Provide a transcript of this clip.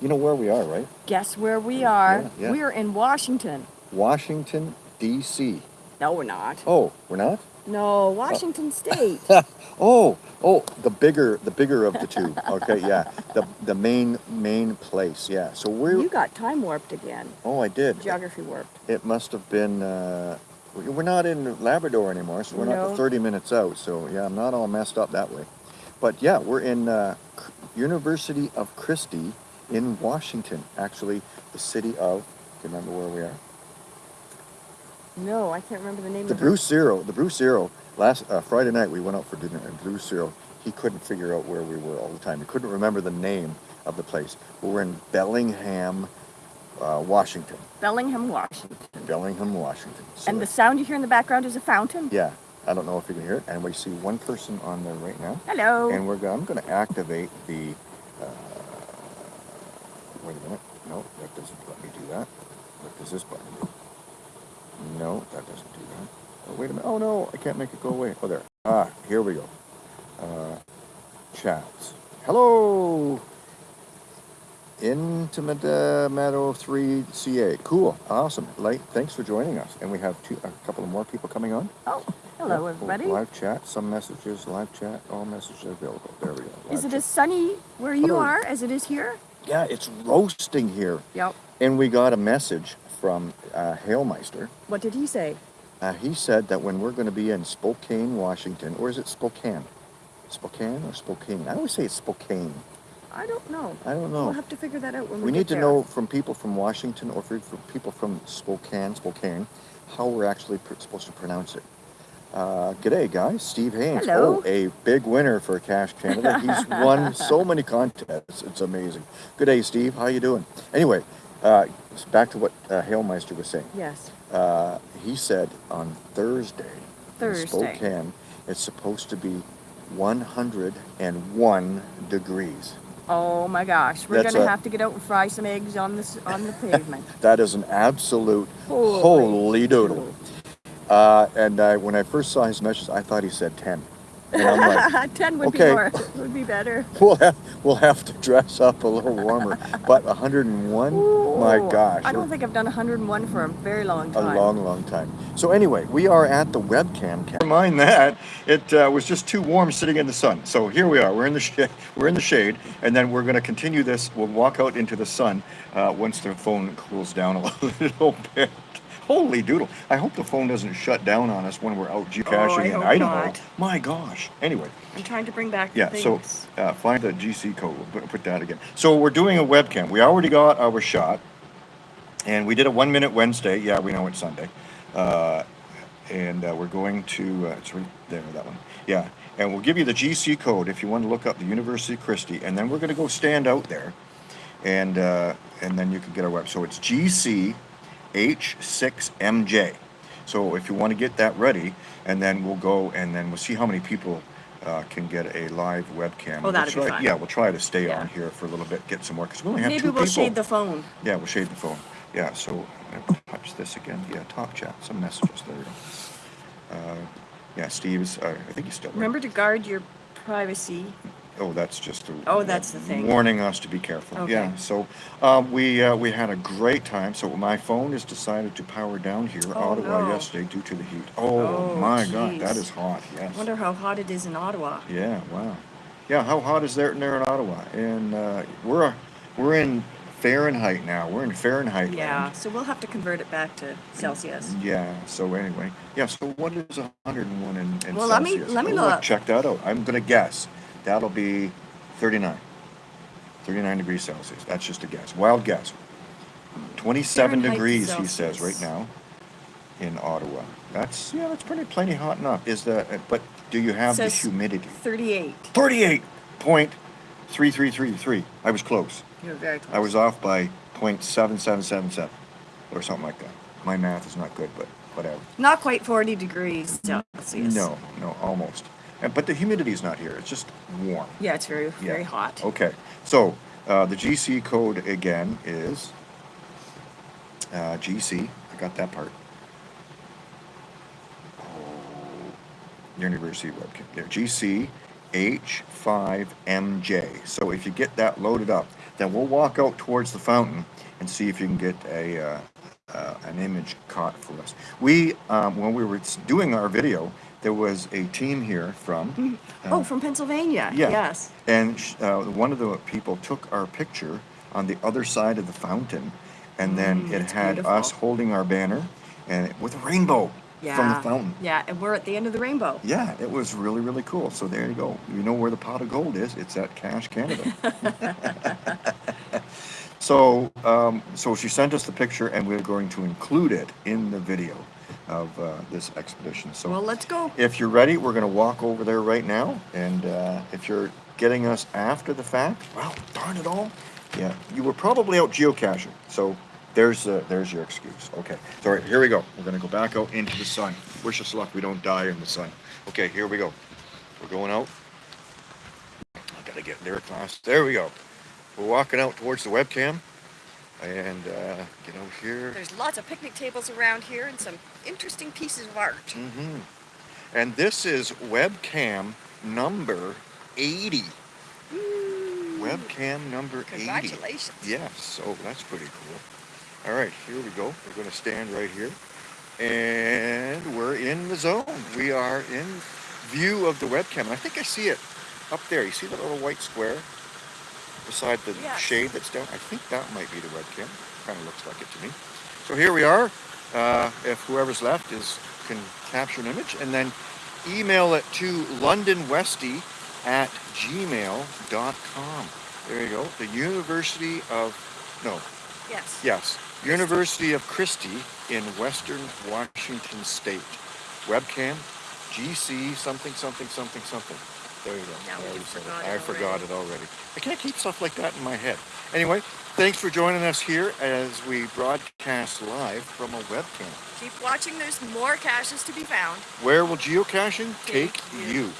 You know where we are, right? Guess where we are? Yeah, yeah. We're in Washington. Washington, D.C. No, we're not. Oh, we're not? No, Washington State. oh, oh, the bigger, the bigger of the two. Okay, yeah, the the main main place. Yeah. So we're. You got time warped again. Oh, I did. Geography warped. It must have been. Uh, we- we're not in Labrador anymore, so we're not No. the 30 minutes out. So yeah, I'm not all messed up that way. But yeah, we're in uh, University of Christie in Washington. Actually, the city of. Do you remember where we are? No, I can't remember the name of The of Bruce Zero, the Bruce Zero. Last uh, Friday night we went out for dinner, and Bruce Zero, he couldn't figure out where we were all the time. He couldn't remember the name of the place. We were in Bellingham, uh, Washington. Bellingham, Washington. Bellingham, Washington. So And the sound you hear in the background is a fountain? yeah, I don't know if you can hear it, and we see one person on there right now. Hello. And we're I'm going to activate the. Wait a minute. No, that doesn't let me do that. What does this button do? No, that doesn't do that. Oh, wait a minute. Oh no, I can't make it go away. Oh, there. Ah, here we go. Uh, chats. Hello. Intimate uh, Meadow 3 CA. Cool. Awesome. Light. Thanks for joining us. And we have two, a couple of more people coming on. oh, hello, Yeah, everybody. Live chat, some messages, live chat, all messages available. There we go. Is it chat. as sunny where you Hello. are as it is here? Yeah, it's roasting here. Yep. And we got a message from uh, Hailmeister. What did he say? Uh, he said that when we're going to be in Spokane, Washington, or is it Spokane? Spokane or Spokane? I always say it's Spokane. I don't know. I don't know. We'll have to figure that out when we, We need to there. know from people from Washington or for people from Spokane, Spokane, how we're actually pr- supposed to pronounce it. Uh, g'day, guys. Steve Haynes. Hello. Oh, a big winner for Cash Canada. He's won so many contests. It's amazing. Good day, Steve. How you doing? Anyway, uh, back to what uh, Hailmeister was saying. Yes. Uh, he said on Thursday, Thursday. Spokane, it's supposed to be 101 degrees. Oh my gosh, we're That's gonna a- have to get out and fry some eggs on this on the pavement. That is an absolute Holy holy, doodle. Uh, and I, when I first saw his message, I thought he said 10. And I'm like, Ten would Okay. be more. Would be better. we'll have, we'll have to dress up a little warmer. But 101, my gosh. I don't think I've done 101 for a very long time. a long, long time. So anyway, we are at the webcam. Never mind that. It uh, was just too warm sitting in the sun. So here we are. We're in the shade. We're in the shade, and then we're going to continue this. We'll walk out into the sun uh, once the phone cools down a little bit. Holy doodle! I hope the phone doesn't shut down on us when we're out geocaching Oh, I in Idaho. not. My gosh. Anyway, I'm trying to bring back yeah. the So uh, find the GC code. We'll put, that again. So we're doing a webcam. We already got our shot. And we did a one minute Wednesday. Yeah, we know it's Sunday. Uh, and uh, we're going to, uh, it's right there, that one. Yeah. And we'll give you the GC code if you want to look up the University of Christie. And then we're going to go stand out there. And, uh, and then you can get our web. So it's GCH6MJ. So if you want to get that ready, and then we'll go and then we'll see how many people uh, can get a live webcam. Oh, We'll that'd be try- fun. Yeah, we'll try to stay Yeah. on here for a little bit, get some more, because we only have Maybe two we'll people. shade the phone. Yeah, we'll shade the phone. Yeah, so touch this again. Yeah, top chat, some messages. There we go. Uh, yeah, Steve's. Uh, I think he's still. Remember to guard your privacy. Oh, that's just. A, Oh, that's the thing. Warning us to be careful. Okay. Yeah. So um, we uh, we had a great time. So my phone has decided to power down here, Oh, Ottawa, no. yesterday due to the heat. Oh, Oh, my God, that is hot. Yes. I Wonder how hot it is in Ottawa. Yeah. Wow. Yeah. How hot is there in there in Ottawa? And uh, we're we're in Fahrenheit now. We're in Fahrenheit. Yeah, land. so we'll have to convert it back to Celsius. Yeah. So anyway, yeah. So what is 101 in, in Well, let me- Celsius? let me Oh, look. Check that out. I'm gonna guess that'll be 39. 39 degrees Celsius. That's just a guess. Wild guess. 27 Fahrenheit degrees, he says right now in Ottawa. That's yeah. That's pretty plenty hot enough. Is the uh, but do you have the humidity? 38. 38.3333. I was close. You're very close. I was off by 0.7777 or something like that. My math is not good, but whatever. Not quite 40 degrees Celsius. No, no, almost. And, but the humidity is not here. It's just warm. Yeah, it's very, Yeah. very hot. Okay. So uh, the GC code again is uh, GC. I got that part. Oh, University webcam. There. GC H5MJ. So if you get that loaded up, then we'll walk out towards the fountain and see if you can get a uh, uh, an image caught for us. We um, when we were doing our video, there was a team here from Oh, from Pennsylvania. yeah. Yes. And uh, one of the people took our picture on the other side of the fountain, and then Mm, it had us holding our banner and it, with a rainbow Yeah. from the fountain. Yeah, and we're at the end of the rainbow. Yeah, it was really, really cool. So there you go. You know where the pot of gold is? It's at Cash Canada. so, um, so she sent us the picture, and we're going to include it in the video of uh, this expedition. So, Well, let's go. if you're ready, we're going to walk over there right now. And uh, if you're getting us after the fact, well, darn it all. Yeah, you were probably out geocaching. So there's uh, there's your excuse. Okay. So all right, here we go. We're going to go back out into the sun. Wish us luck. We don't die in the sun. Okay, here we go. We're going out. I gotta get there fast. There we go. We're walking out towards the webcam. And uh, get here. There's lots of picnic tables around here and some interesting pieces of art. Mm -hmm. And this is webcam number 80. Webcam number 80. Congratulations. Yes, so that's pretty cool. All right, here we go. We're going to stand right here. And we're in the zone. We are in view of the webcam. I think I see it up there. You see that little white square beside the Yes. shade that's down? I think that might be the webcam. Kind of looks like it to me. So here we are. Uh, if whoever's left is can capture an image and then email it to londonwesty at gmail.com. There you go. The University of, no, Yes. yes, University of Christie in Western Washington State. Webcam, GC something, something, something, something. There you go. Now I forgot I forgot already. it already. I can't keep stuff like that in my head. Anyway, thanks for joining us here as we broadcast live from a webcam. Keep watching. There's more caches to be found. Where will geocaching take Take you. you?